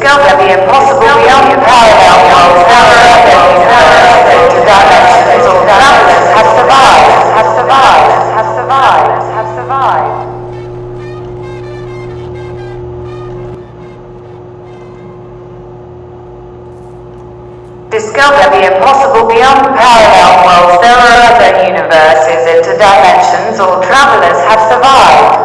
Discover the impossible beyond parallel worlds. There are other universes, interdimensions, or travelers have survived, have survived, have survived, have survived. Discover the impossible beyond parallel worlds. There are other universes, interdimensions, or travelers have survived,